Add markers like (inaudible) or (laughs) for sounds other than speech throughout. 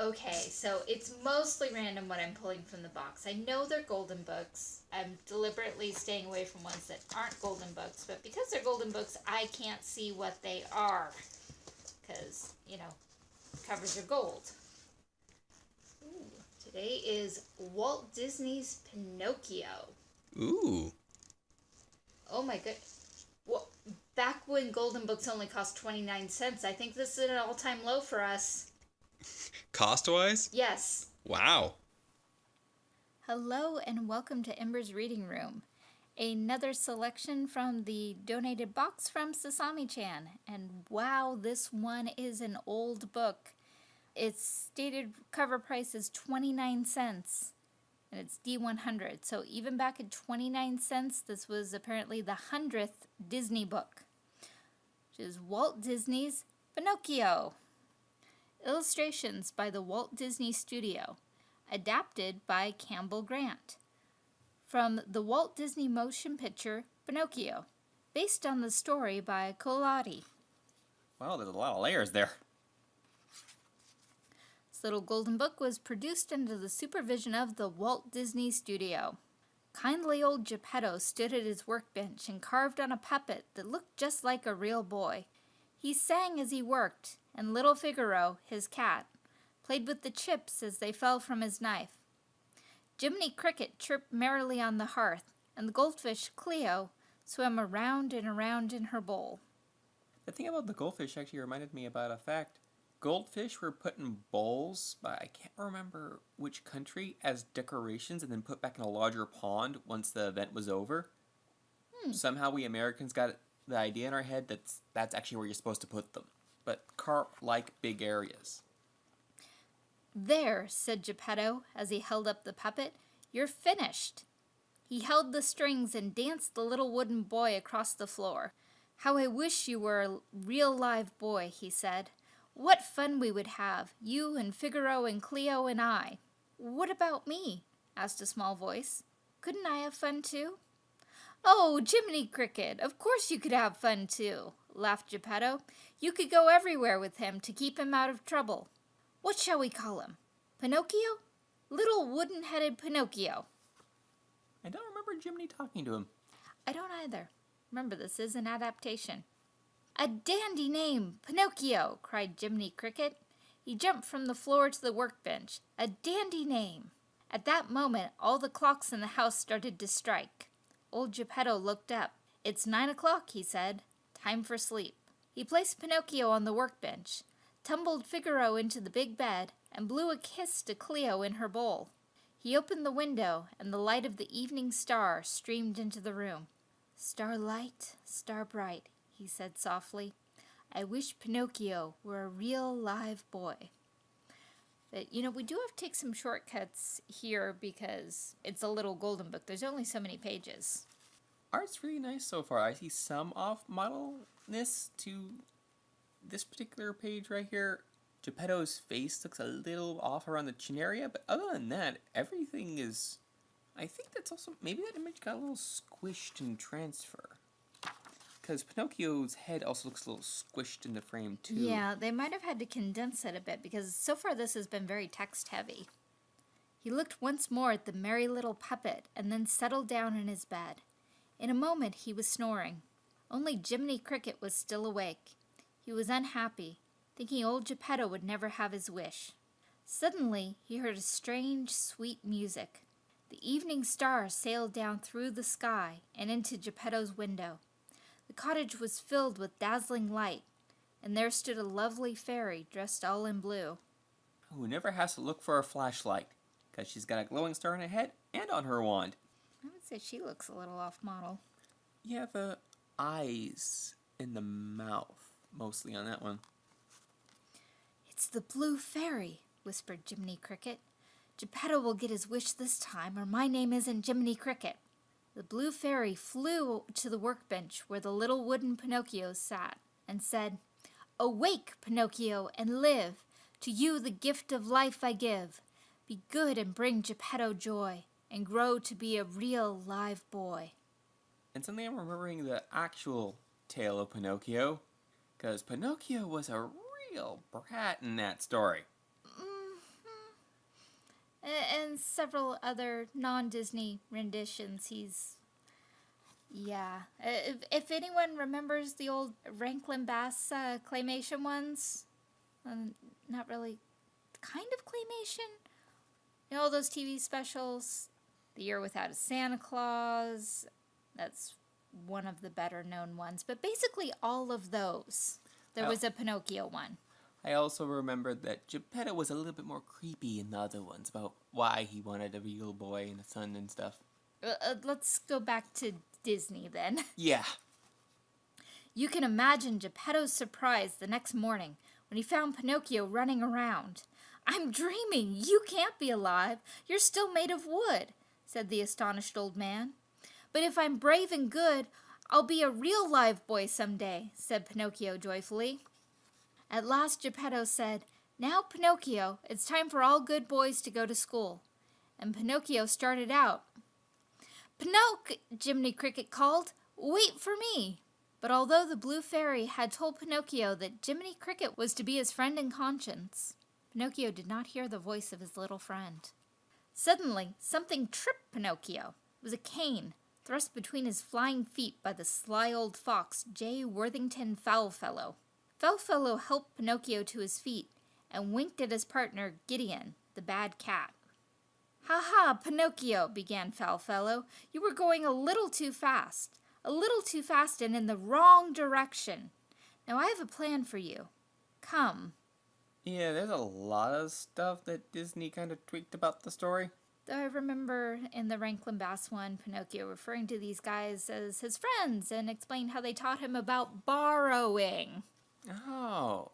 Okay, so it's mostly random what I'm pulling from the box. I know they're golden books. I'm deliberately staying away from ones that aren't golden books, but because they're golden books, I can't see what they are. Because, you know, covers are gold. Ooh, today is Walt Disney's Pinocchio. Ooh. Oh my good. Well, back when golden books only cost 29 cents, I think this is an all-time low for us. Cost wise? Yes. Wow. Hello and welcome to Ember's Reading Room. Another selection from the donated box from Sasami chan. And wow, this one is an old book. Its stated cover price is 29 cents and it's D100. So even back at 29 cents, this was apparently the 100th Disney book, which is Walt Disney's Pinocchio. Illustrations by the Walt Disney Studio, adapted by Campbell Grant. From the Walt Disney motion picture Pinocchio, based on the story by Collodi. Wow, there's a lot of layers there. This little golden book was produced under the supervision of the Walt Disney Studio. Kindly old Geppetto stood at his workbench and carved on a puppet that looked just like a real boy. He sang as he worked, and little Figaro, his cat, played with the chips as they fell from his knife. Jiminy Cricket chirped merrily on the hearth, and the goldfish Cleo swam around and around in her bowl. The thing about the goldfish actually reminded me about a fact. Goldfish were put in bowls by I can't remember which country as decorations and then put back in a larger pond once the event was over. Hmm. Somehow we Americans got the idea in our head that that's actually where you're supposed to put them. But carp like big areas. There, said Geppetto as he held up the puppet, you're finished. He held the strings and danced the little wooden boy across the floor. How I wish you were a real live boy, he said. What fun we would have, you and Figaro and Cleo and I. What about me? asked a small voice. Couldn't I have fun too? Oh, Jiminy Cricket, of course you could have fun too, laughed Geppetto. You could go everywhere with him to keep him out of trouble. What shall we call him? Pinocchio? Little wooden-headed Pinocchio. I don't remember Jiminy talking to him. I don't either. Remember, this is an adaptation. A dandy name, Pinocchio, cried Jiminy Cricket. He jumped from the floor to the workbench. A dandy name. At that moment, all the clocks in the house started to strike. Old Geppetto looked up. It's nine o'clock, he said. Time for sleep. He placed Pinocchio on the workbench, tumbled Figaro into the big bed, and blew a kiss to Cleo in her bowl. He opened the window, and the light of the evening star streamed into the room. Starlight, star bright, he said softly. I wish Pinocchio were a real live boy. But, you know, we do have to take some shortcuts here because it's a little golden book. There's only so many pages. Art's really nice so far. I see some off-modelness to this particular page right here. Geppetto's face looks a little off around the chin area, but other than that, everything is... I think that's also... Maybe that image got a little squished in transfer. Because Pinocchio's head also looks a little squished in the frame, too. Yeah, they might have had to condense it a bit because so far this has been very text heavy. He looked once more at the merry little puppet and then settled down in his bed. In a moment he was snoring. Only Jiminy Cricket was still awake. He was unhappy, thinking old Geppetto would never have his wish. Suddenly he heard a strange, sweet music. The evening star sailed down through the sky and into Geppetto's window. The cottage was filled with dazzling light, and there stood a lovely fairy dressed all in blue. Who never has to look for a flashlight, because she's got a glowing star on her head and on her wand. I would say she looks a little off model. Yeah, uh, the eyes and the mouth, mostly on that one. It's the blue fairy, whispered Jiminy Cricket. Geppetto will get his wish this time, or my name isn't Jiminy Cricket. The blue fairy flew to the workbench where the little wooden Pinocchio sat and said, Awake, Pinocchio, and live. To you the gift of life I give. Be good and bring Geppetto joy, and grow to be a real live boy. And suddenly I'm remembering the actual tale of Pinocchio, because Pinocchio was a real brat in that story. Mm, A- And several other non Disney renditions. He's. Yeah. If, if anyone remembers the old Rankin Bass uh, claymation ones, um, not really. Kind of claymation? You know, all those TV specials? The Year Without a Santa Claus. That's one of the better known ones. But basically, all of those. There was a Pinocchio one. I also remembered that Geppetto was a little bit more creepy in the other ones about why he wanted a real boy and a son and stuff. Uh, uh, let's go back to Disney then. (laughs) Yeah. You can imagine Geppetto's surprise the next morning when he found Pinocchio running around. I'm dreaming! You can't be alive! You're still made of wood, said the astonished old man. But if I'm brave and good, I'll be a real live boy some day, said Pinocchio joyfully. At last Geppetto said, Now, Pinocchio, it's time for all good boys to go to school. And Pinocchio started out. Pinocchio, Jiminy Cricket called, wait for me. But although the Blue Fairy had told Pinocchio that Jiminy Cricket was to be his friend and conscience, Pinocchio did not hear the voice of his little friend. Suddenly, something tripped Pinocchio. It was a cane, thrust between his flying feet by the sly old fox, J. Worthington Foulfellow. Foulfellow helped Pinocchio to his feet and winked at his partner, Gideon, the bad cat. Ha ha, Pinocchio, began Foulfellow. You were going a little too fast. A little too fast and in the wrong direction. Now I have a plan for you. Come. Yeah, there's a lot of stuff that Disney kind of tweaked about the story. Though I remember in the Rankin Bass one, Pinocchio referring to these guys as his friends and explained how they taught him about borrowing. Oh.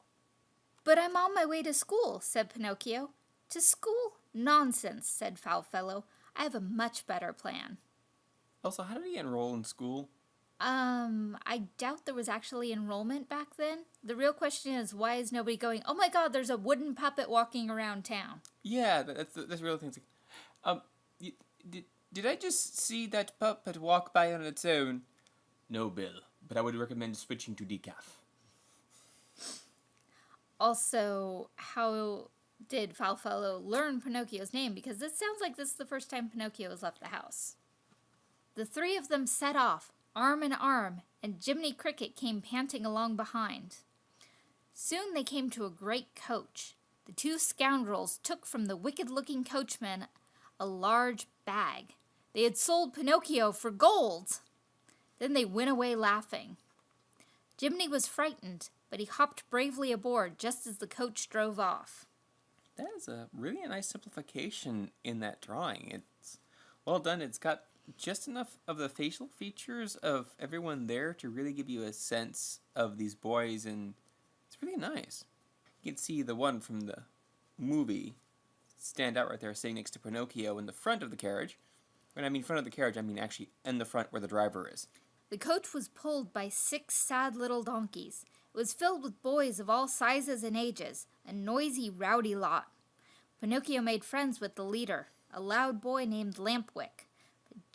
But I'm on my way to school, said Pinocchio. To school? Nonsense, said Foulfellow. I have a much better plan. Also, how did he enroll in school? Um, I doubt there was actually enrollment back then. The real question is why is nobody going, oh my god, there's a wooden puppet walking around town? Yeah, that's the, that's the real thing. Um, y- did, did I just see that puppet walk by on its own? No, Bill, but I would recommend switching to decaf. Also, how did Foulfellow learn Pinocchio's name? Because this sounds like this is the first time Pinocchio has left the house. The three of them set off, arm in arm, and Jiminy Cricket came panting along behind. Soon they came to a great coach. The two scoundrels took from the wicked looking coachman a large bag. They had sold Pinocchio for gold. Then they went away laughing. Jiminy was frightened, but he hopped bravely aboard just as the coach drove off. That is a really nice simplification in that drawing. It's well done. It's got just enough of the facial features of everyone there to really give you a sense of these boys, and it's really nice. You can see the one from the movie stand out right there, sitting next to Pinocchio in the front of the carriage. When I mean front of the carriage, I mean actually in the front where the driver is. The coach was pulled by six sad little donkeys. It was filled with boys of all sizes and ages, a noisy, rowdy lot. Pinocchio made friends with the leader, a loud boy named Lampwick.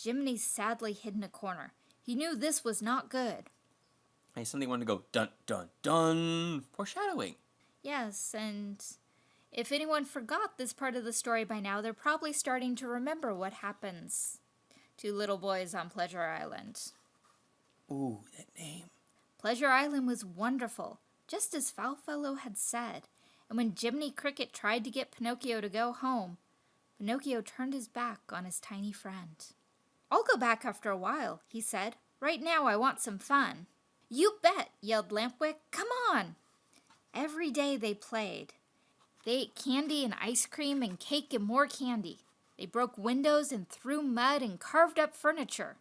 Jiminy sadly hid in a corner. He knew this was not good. I suddenly wanted to go dun dun dun foreshadowing. Yes, and if anyone forgot this part of the story by now, they're probably starting to remember what happens to little boys on Pleasure Island. Ooh, that name. Pleasure Island was wonderful, just as Foulfellow had said. And when Jiminy Cricket tried to get Pinocchio to go home, Pinocchio turned his back on his tiny friend. I'll go back after a while, he said. Right now I want some fun. You bet, yelled Lampwick. Come on! Every day they played. They ate candy and ice cream and cake and more candy. They broke windows and threw mud and carved up furniture.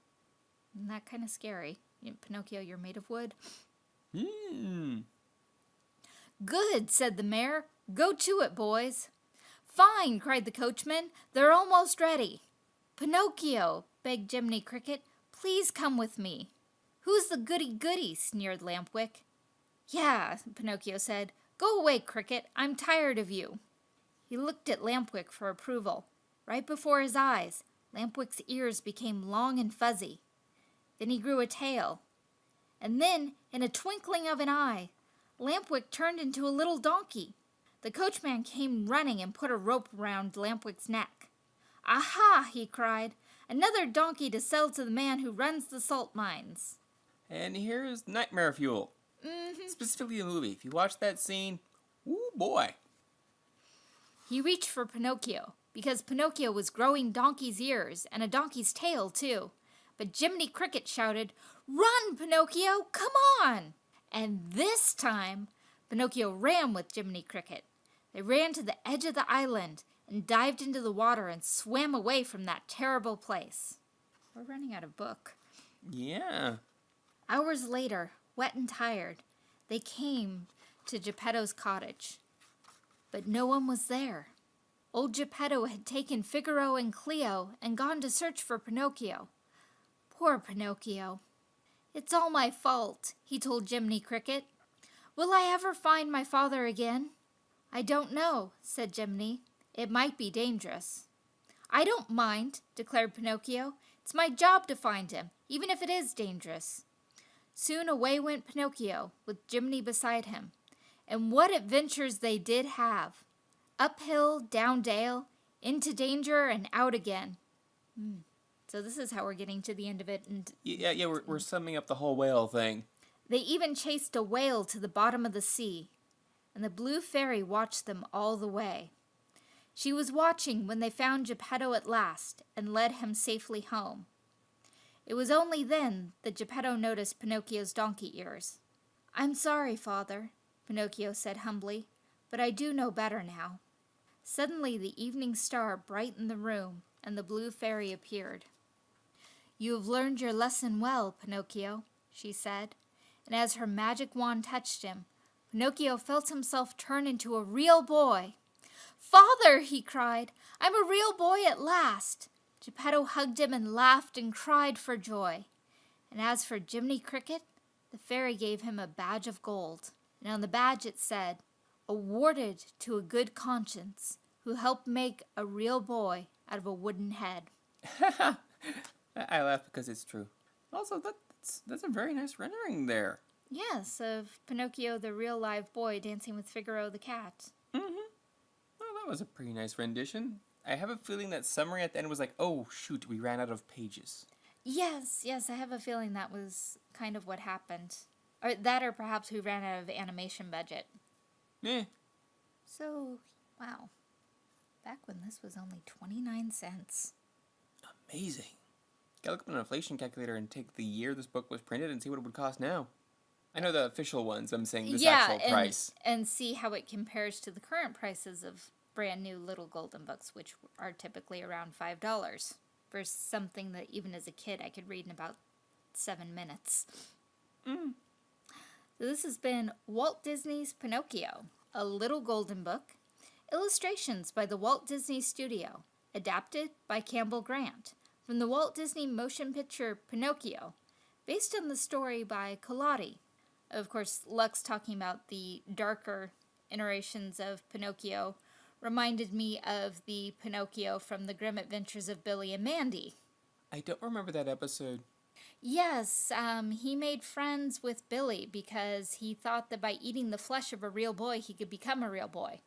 Isn't that kind of scary? Pinocchio, you're made of wood. Hmm. Good, said the mayor. Go to it, boys. Fine, cried the coachman. They're almost ready. Pinocchio, begged Jiminy Cricket, please come with me. Who's the goody goody? sneered Lampwick. Yeah, Pinocchio said. Go away, Cricket. I'm tired of you. He looked at Lampwick for approval. Right before his eyes, Lampwick's ears became long and fuzzy. Then he grew a tail. And then, in a twinkling of an eye, Lampwick turned into a little donkey. The coachman came running and put a rope around Lampwick's neck. Aha! he cried. Another donkey to sell to the man who runs the salt mines. And here's Nightmare Fuel. Mm-hmm. Specifically the movie. If you watch that scene, ooh boy. He reached for Pinocchio, because Pinocchio was growing donkey's ears and a donkey's tail, too. But Jiminy Cricket shouted, Run, Pinocchio! Come on! And this time, Pinocchio ran with Jiminy Cricket. They ran to the edge of the island and dived into the water and swam away from that terrible place. We're running out of book. Yeah. Hours later, wet and tired, they came to Geppetto's cottage. But no one was there. Old Geppetto had taken Figaro and Cleo and gone to search for Pinocchio. Poor Pinocchio. It's all my fault, he told Jiminy Cricket. Will I ever find my father again? I don't know, said Jiminy. It might be dangerous. I don't mind, declared Pinocchio. It's my job to find him, even if it is dangerous. Soon away went Pinocchio, with Jiminy beside him. And what adventures they did have! Uphill, down dale, into danger, and out again. Hmm. So this is how we're getting to the end of it. And Yeah, yeah, we're, we're summing up the whole whale thing. they even chased a whale to the bottom of the sea. And the blue fairy watched them all the way. She was watching when they found Geppetto at last and led him safely home. It was only then that Geppetto noticed Pinocchio's donkey ears. I'm sorry, father, Pinocchio said humbly, but I do know better now. Suddenly the evening star brightened the room, and the blue fairy appeared. You have learned your lesson well, Pinocchio, she said, and as her magic wand touched him, Pinocchio felt himself turn into a real boy. Father, he cried, I'm a real boy at last. Geppetto hugged him and laughed and cried for joy. And as for Jiminy Cricket, the fairy gave him a badge of gold, and on the badge it said, Awarded to a good conscience who helped make a real boy out of a wooden head. I (laughs) I laugh because it's true. Also, that's, that's a very nice rendering there. Yes, of Pinocchio, the real live boy, dancing with Figaro the cat. Mm-hmm. That was a pretty nice rendition. I have a feeling that summary at the end was like, oh, shoot, we ran out of pages. Yes, yes, I have a feeling that was kind of what happened. Or that, or perhaps we ran out of animation budget. Eh. So, wow. Back when this was only 29 cents. Amazing. Gotta look up an inflation calculator and take the year this book was printed and see what it would cost now. I know the official ones, I'm saying this yeah, actual and, price. and see how it compares to the current prices of brand new little golden books, which are typically around $5 for something that even as a kid I could read in about seven minutes. Mm. So this has been Walt Disney's Pinocchio, a little golden book, illustrations by the Walt Disney Studio, adapted by Campbell Grant from the Walt Disney motion picture Pinocchio, based on the story by Collodi. Of course, Lux talking about the darker iterations of Pinocchio reminded me of the Pinocchio from the Grim Adventures of Billy and Mandy. I don't remember that episode. Yes, um, he made friends with Billy because he thought that by eating the flesh of a real boy, he could become a real boy.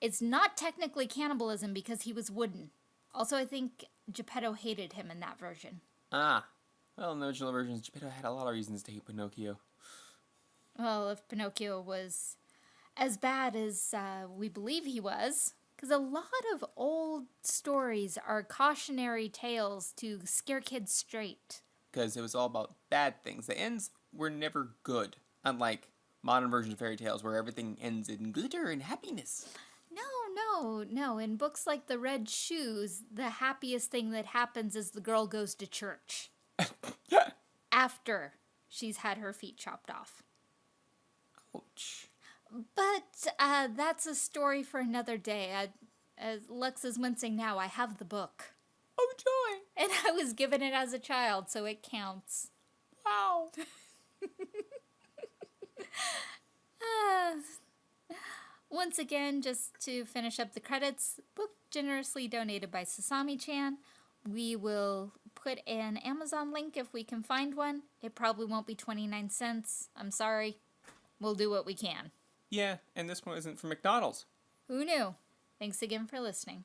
It's not technically cannibalism because he was wooden. Also, I think Geppetto hated him in that version. Ah. Well, in the original versions, Geppetto had a lot of reasons to hate Pinocchio. Well, if Pinocchio was as bad as uh, we believe he was, because a lot of old stories are cautionary tales to scare kids straight. Because it was all about bad things. The ends were never good. Unlike modern versions of fairy tales where everything ends in glitter and happiness. No, no, no. In books like The Red Shoes, the happiest thing that happens is the girl goes to church (laughs) after she's had her feet chopped off. Ouch. But uh, that's a story for another day. I, as Lux is wincing now, I have the book. Oh, joy! (laughs) And I was given it as a child, so it counts. Wow. (laughs) Uh, once again, just to finish up the credits, book generously donated by Sasami chan. We will put an Amazon link if we can find one. It probably won't be 29 cents. I'm sorry. We'll do what we can. Yeah, and this one isn't from McDonald's. Who knew? Thanks again for listening.